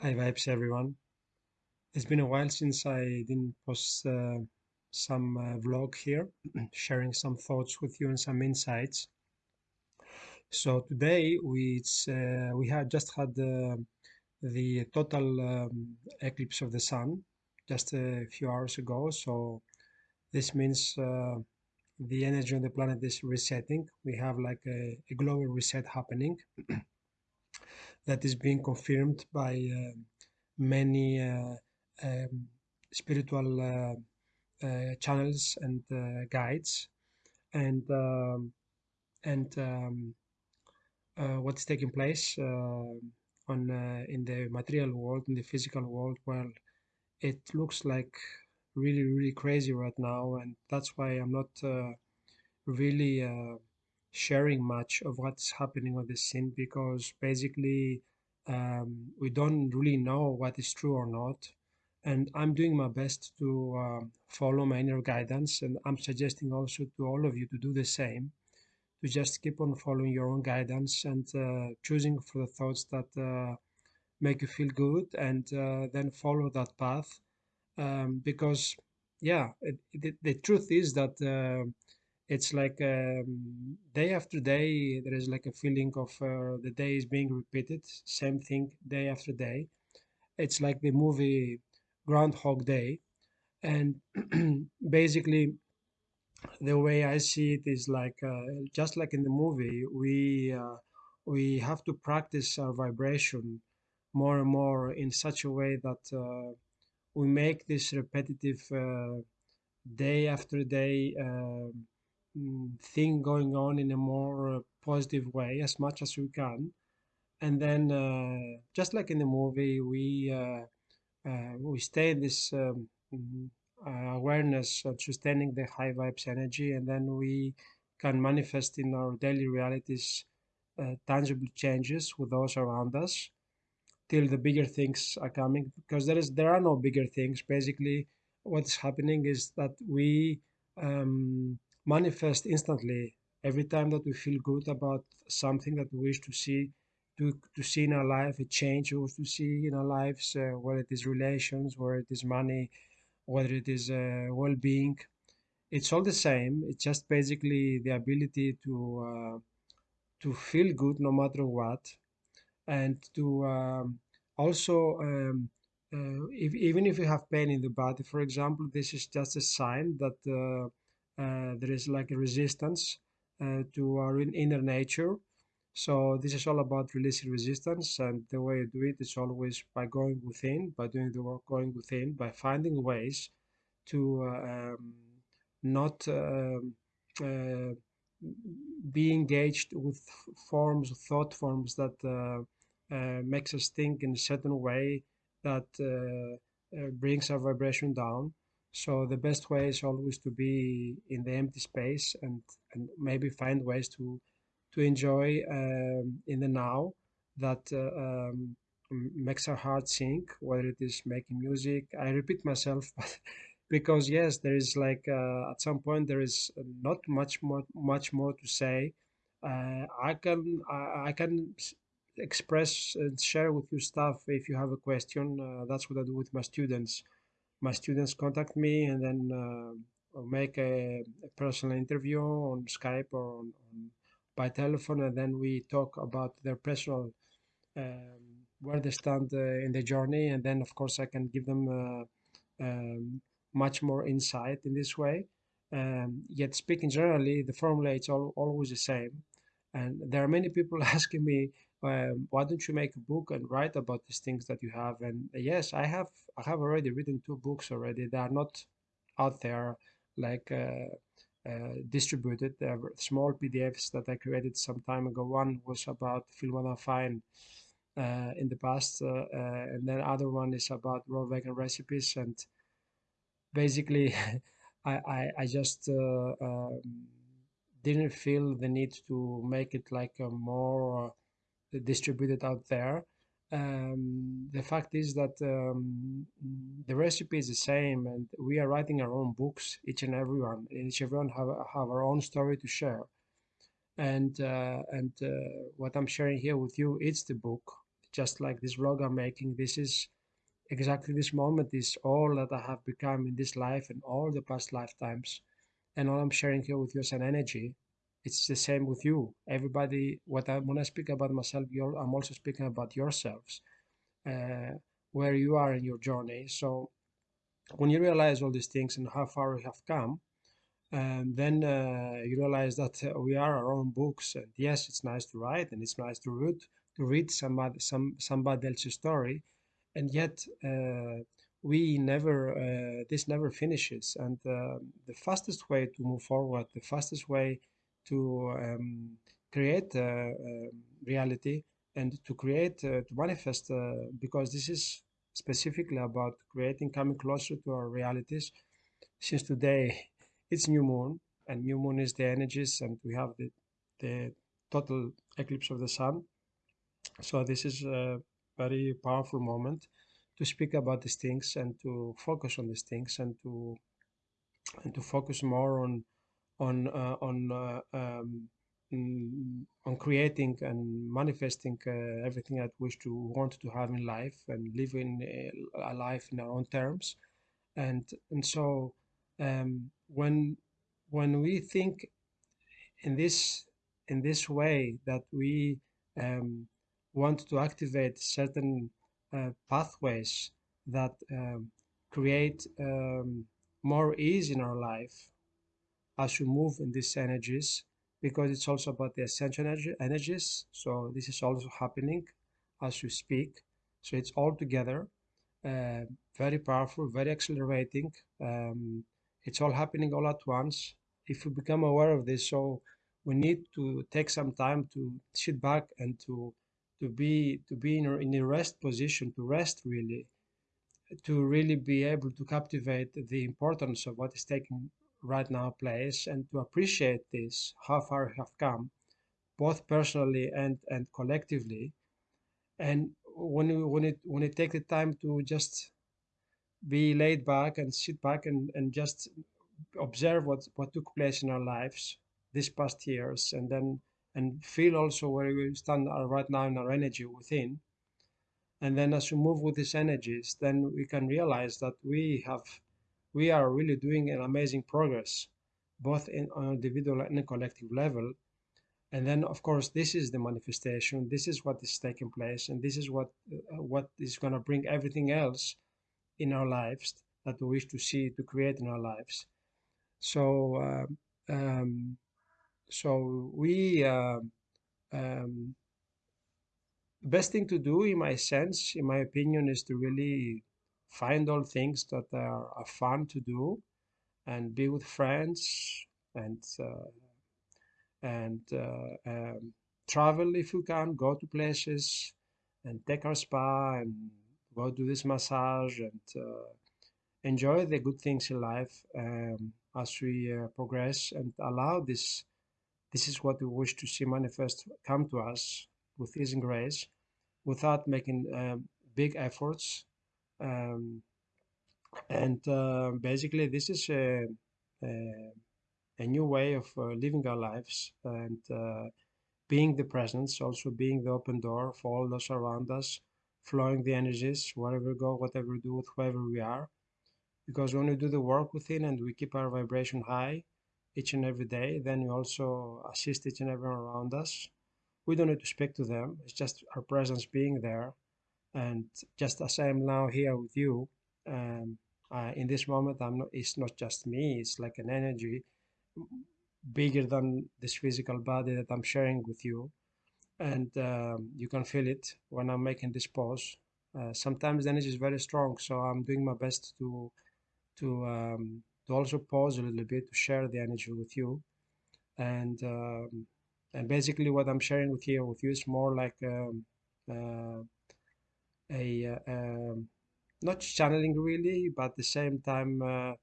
Hi vibes everyone. It's been a while since I didn't post uh, some uh, vlog here, sharing some thoughts with you and some insights. So today we uh, we had just had the the total um, eclipse of the sun just a few hours ago. So this means uh, the energy on the planet is resetting. We have like a, a global reset happening that is being confirmed by uh, many uh, um, spiritual uh, uh, channels and guides. And um, and um, what's taking place on in the material world in the physical world? Well it looks like really really crazy right now. And that's why i'm not really sharing much of what's happening on the scene because basically um, we don't really know what is true or not. And I'm doing my best to um follow my inner guidance, and I'm suggesting also to all of you to do the same, to just keep on following your own guidance and uh, choosing for the thoughts that uh, make you feel good, and uh, then follow that path. Um, because, yeah, it, the truth is that. It's like um, day after day, there is like a feeling of uh, the day is being repeated, same thing day after day. It's like the movie Groundhog Day. And basically, the way I see it is like uh, just like in the movie, we uh, we have to practice our vibration more and more in such a way that uh, we make this repetitive uh, day after day um thing going on in a more uh, positive way as much as we can. And then, uh, just like in the movie, we uh, uh, we stay in this um, mm, uh, awareness of sustaining the high vibes energy, and then we can manifest in our daily realities uh, tangible changes with those around us till the bigger things are coming because there is there are no bigger things basically what's happening is that we um, manifest instantly every time that we feel good about something that we wish to see to, to see in our life a change or to see in our lives uh, whether it is relations whether it is money whether it is uh, well-being. It's all the same. It's just basically the ability to uh, to feel good no matter what and to um, also um, uh, if, even if you have pain in the body for example this is just a sign that uh, there is like a resistance uh, to our in- inner nature so this is all about releasing resistance and the way you do it is always by going within by doing the work going within by finding ways to uh, um, not um, uh, be engaged with forms, thought forms that uh, uh, makes us think in a certain way that uh, uh, brings our vibration down. So the best way is always to be in the empty space and and maybe find ways to to enjoy um, in the now that uh, um, makes our heart sing, whether it is making music. I repeat myself, but because yes, there is like uh, at some point there is not much more much more to say. Uh, I can I, I can express and share with you stuff if you have a question. Uh, that's what I do with my students. My students contact me and then uh, make a, a personal interview on Skype or on, on by telephone, and then we talk about their personal um, where they stand uh, in the journey, and then of course I can give them uh, um, much more insight in this way. Um, yet speaking generally, the formula is all, always the same. And there are many people asking me, um, why don't you make a book and write about these things that you have? And yes, I have I have already written two books already. They are not out there like uh, uh, distributed. They are small PDFs that I created some time ago. One was about I Find uh, in the past, uh, uh, and then other one is about raw vegan recipes. And basically, I, I, I just uh, um, didn't feel the need to make it like a more uh, distributed out there. Um, the fact is that um, the recipe is the same, and we are writing our own books, each and everyone. Each everyone have have our own story to share and uh, and uh, what I'm sharing here with you is the book, just like this vlog I'm making. This is exactly this moment is all that I have become in this life and all the past lifetimes. And all I'm sharing here with you is an energy. It's the same with you. Everybody, what I when I speak about myself, I'm also speaking about yourselves, uh, where you are in your journey. So when you realize all these things and how far we have come, and then uh, you realize that uh, we are our own books. And yes, it's nice to write and it's nice to read to read somebody some somebody else's story, and yet uh, we never uh, this never finishes. And uh, the fastest way to move forward, the fastest way to um, create uh, um, reality and to create to manifest, because this is specifically about creating coming closer to our realities. Since today it's new moon and new moon is the energies and we have the, the total eclipse of the sun. So this is a very powerful moment to speak about these things and to focus on these things and to and to focus more on on uh, on uh, um, mm, on creating and manifesting uh, everything that we wish to want to have in life and living a life in our own terms. And and so um, when when we think in this in this way that we um, want to activate certain uh, pathways that um, create um, more ease in our life as we move in these energies because it's also about the essential energy, energies. So this is also happening as we speak. So it's all together uh, very powerful very accelerating. Um, it's all happening all at once. If we become aware of this, so we need to take some time to sit back and to to be to be in a, in a rest position, to rest really, to really be able to captivate the importance of what is taking right now place and to appreciate this, how far we have come, both personally and and collectively. And when you when it when you take the time to just be laid back and sit back and, and just observe what, what took place in our lives these past years and then and feel also where we stand right now in our energy within and then as we move with these energies then we can realize that we have we are really doing an amazing progress both in on individual and collective level and then of course this is the manifestation this is what is taking place and this is what uh, what is going to bring everything else in our lives that we wish to see to create in our lives. So uh, um, so we uh, um, best thing to do in my sense in my opinion is to really find all things that are, are fun to do and be with friends and uh, and uh, um, travel if you can go to places and take our spa and go do this massage and uh, enjoy the good things in life um, as we uh, progress and allow this this is what we wish to see manifest come to us with ease and grace without making um, big efforts um, and uh, basically this is a, a, a, new way of uh, living our lives and uh, being the presence also being the open door for all those around us flowing the energies wherever we go, whatever we do with whoever we are. Because when we do the work within and we keep our vibration high each and every day, then we also assist each and everyone around us. We don't need to speak to them. It's just our presence being there. And just as I am now here with you, um, uh, in this moment, I'm not, it's not just me. It's like an energy bigger than this physical body that I'm sharing with you and um, you can feel it when I'm making this pose. Uh, sometimes the energy is very strong, so I'm doing my best to to um, to also pause a little bit to share the energy with you, and um, and basically what I'm sharing with you with you is more like um, uh, a uh, um, not channeling really, but at the same time uh,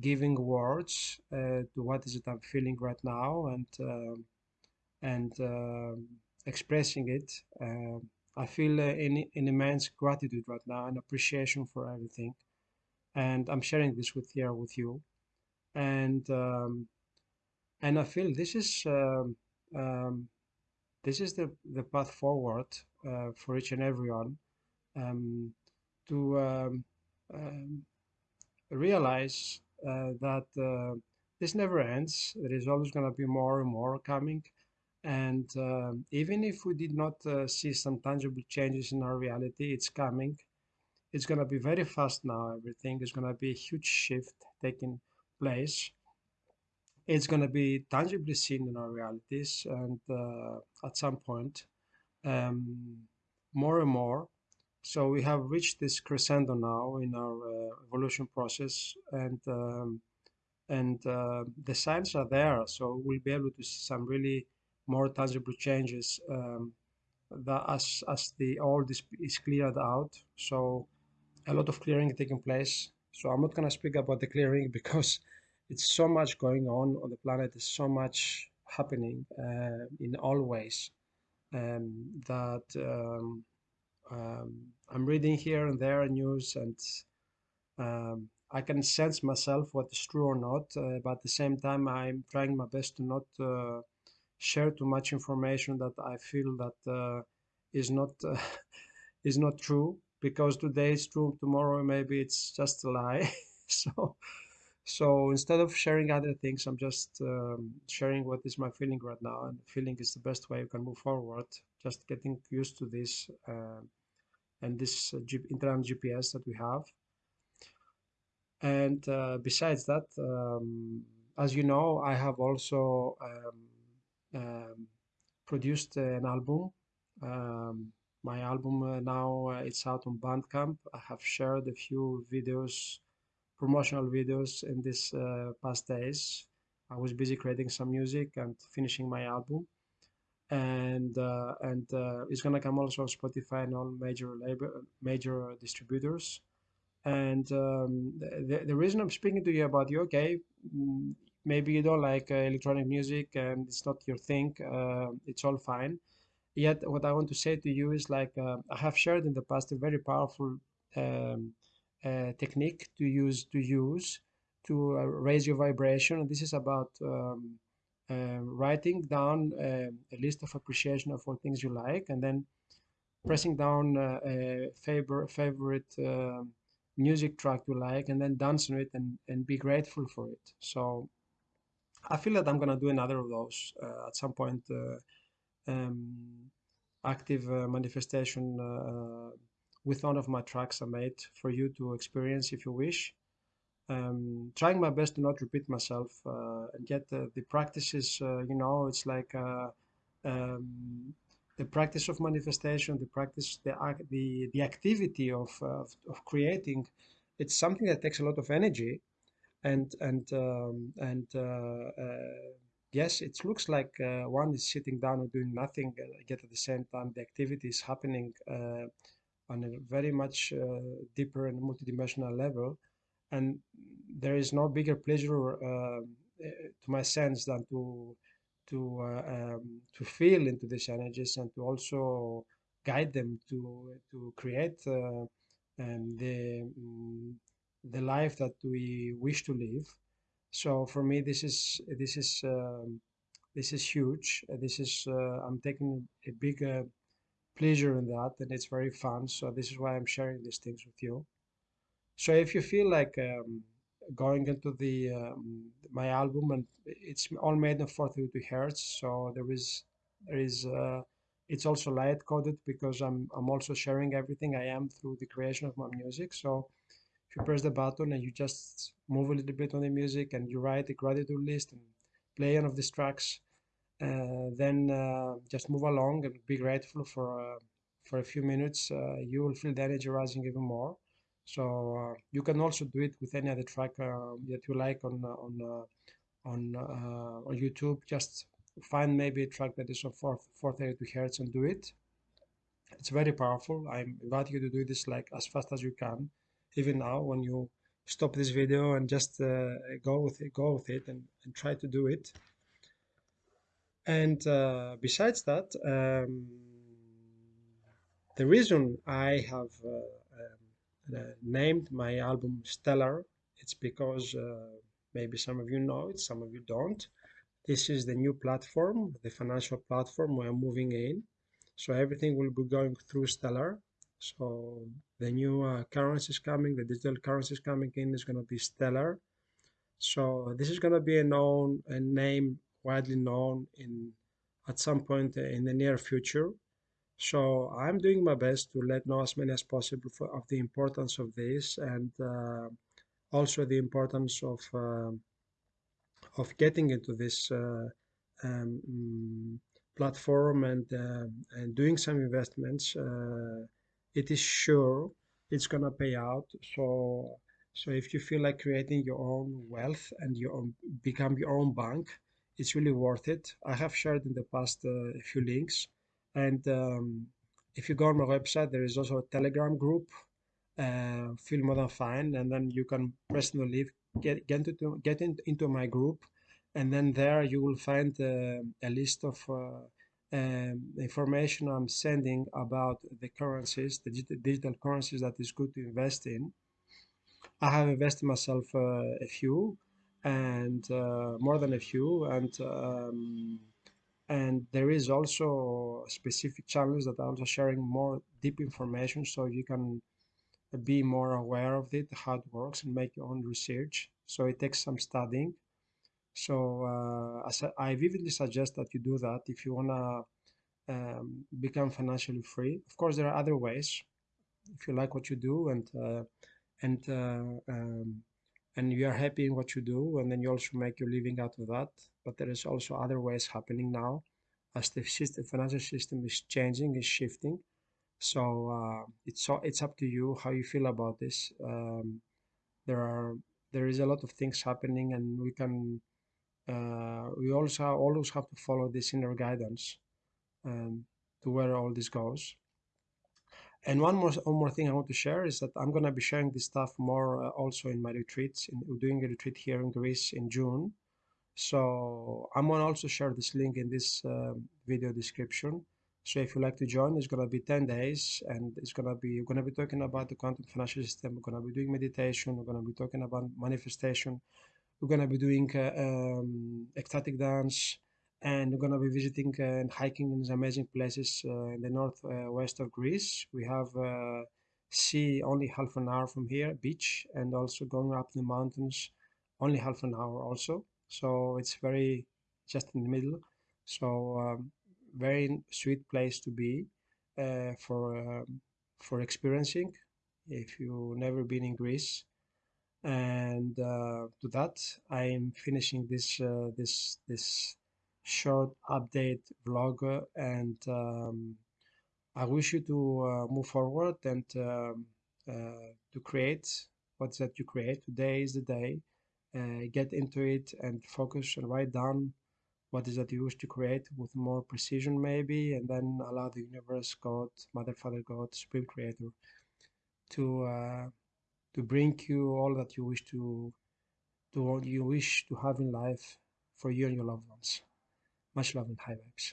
giving words uh, to what is it I'm feeling right now and um, and um, expressing it. Uh, I feel an, an immense gratitude right now and appreciation for everything. And I'm sharing this with here with you. And um, and I feel this is um, um, this is the, the path forward uh, for each and everyone um, to um, um, realize uh, that uh, this never ends. There is always going to be more and more coming. And um, even if we did not uh, see some tangible changes in our reality, it's coming. It's going to be very fast now. Everything is going to be a huge shift taking place. It's going to be tangibly seen in our realities, and uh, at some point, um, more and more. So we have reached this crescendo now in our uh, evolution process, and um, and uh, the signs are there. So we'll be able to see some really more tangible changes um, that as as the old is, is cleared out. So a lot of clearing taking place. So I'm not going to speak about the clearing because it's so much going on on the planet. There's so much happening uh, in all ways um, that um, um, I'm reading here and there news and um, I can sense myself what is true or not, uh, but at the same time, I'm trying my best to not uh, share too much information that I feel that uh, is not uh, is not true because today is true, tomorrow maybe it's just a lie. so so instead of sharing other things, I'm just um, sharing what is my feeling right now, and feeling is the best way you can move forward. Just getting used to this uh, and this uh, G internet GPS that we have and uh, besides that, um, as you know, I have also um, um, produced an album. Um, my album uh, now uh, it's out on Bandcamp. I have shared a few videos, promotional videos in these uh, past days. I was busy creating some music and finishing my album, and uh, and uh, it's gonna come also on Spotify and all major major distributors. And um, the, the reason I'm speaking to you about you, okay, mm, maybe you don't like uh, electronic music and it's not your thing, uh, it's all fine. Yet, what I want to say to you is like uh, I have shared in the past a very powerful um, uh, technique to use to use to raise your vibration. And this is about um, writing down a list of appreciation of all things you like, and then pressing down a favor, favorite. Um, music track you like and then dance on it and, and be grateful for it. So I feel that I'm gonna do another of those uh, at some point. Uh, um, active uh, manifestation uh, with one of my tracks I made for you to experience if you wish. Um, trying my best to not repeat myself uh, and get the, the practices. Uh, you know, it's like um, the practice of manifestation, the practice, the the the activity of of, of creating, it's something that takes a lot of energy, and and um, and uh, uh, yes, it looks like uh, one is sitting down and doing nothing, uh, yet at the same time the activity is happening uh, on a very much uh, deeper and multidimensional level, and there is no bigger pleasure um, to my sense than to to uh, um, to feel into these energies and to also guide them to to create uh, um, the um, the life that we wish to live. So for me, this is this is um, this is huge. This is uh, I'm taking a big uh, pleasure in that, and it's very fun. So this is why I'm sharing these things with you. So if you feel like um, going into the um, my album and it's all made of 432 hertz so there is there is uh, it's also light coded because I'm I'm also sharing everything I am through the creation of my music. So if you press the button and you just move a little bit on the music and you write a gratitude list and play one of these tracks uh, then uh, just move along and be grateful for uh, for a few minutes uh, you will feel the energy rising even more so uh, you can also do it with any other track uh, that you like on uh, on on on YouTube. Just find maybe a track that is on 4, 432 hertz and do it. It's very powerful. I invite you to do this like as fast as you can, even now when you stop this video and just uh, go with it, go with it and, and try to do it. And uh, besides that, um, the reason I have uh, uh, named my album Stellar. It's because uh, maybe some of you know it, some of you don't. This is the new platform, the financial platform we're moving in. So everything will be going through Stellar. So the new uh, currency is coming, the digital currency is coming in is going to be Stellar. So this is going to be a known a name widely known in at some point in the near future. So I'm doing my best to let know as many as possible for, of the importance of this and uh, also the importance of uh, of getting into this uh, um, platform and uh, and doing some investments. Uh, it is sure it's gonna pay out. So so if you feel like creating your own wealth and your own become your own bank, it's really worth it. I have shared in the past uh, a few links, and um, if you go on my website, there is also a Telegram group. Uh, feel more than fine, and then you can press the get get into get in, into my group, and then there you will find uh, a list of uh, um, information I'm sending about the currencies, the digital currencies that is good to invest in. I have invested myself uh, a few, and uh, more than a few, and um, and there is also specific channels that are also sharing more deep information, so you can be more aware of it, how it works, and make your own research. So it takes some studying. So uh, I vividly suggest that you do that if you wanna um, become financially free. Of course, there are other ways. If you like what you do and uh, and uh, um, and you are happy in what you do, and then you also make your living out of that. But there is also other ways happening now, as the system, financial system is changing, is shifting. So uh, it's so it's up to you how you feel about this. Um, there are there is a lot of things happening, and we can uh, we also always have to follow this inner guidance um, to where all this goes. And one more, one more thing I want to share is that I'm going to be sharing this stuff more uh, also in my retreats. In, we're doing a retreat here in Greece in June. So I'm going to also share this link in this uh, video description. So if you like to join, it's going to be 10 days and it's going to be, we're going to be talking about the quantum financial system. We're going to be doing meditation. We're going to be talking about manifestation. We're going to be doing uh, um, ecstatic dance, and we're to be visiting uh, and hiking in amazing places uh, in the northwest of Greece. We have uh, sea only half an hour from here, beach, and also going up the mountains only half an hour also. So it's very just in the middle. So um, very sweet place to be uh, for um, for experiencing if you've never been in Greece and uh, to that I'm finishing this uh, this this short update vlog and um, I wish you to uh, move forward and um, uh, to create what's that you create. Today is the day uh, get into it and focus and write down what is that you wish to create with more precision maybe and then allow the universe God mother father God supreme creator to uh, to bring you all that you wish to to what you wish to have in life for you and your loved ones much love and high vibes.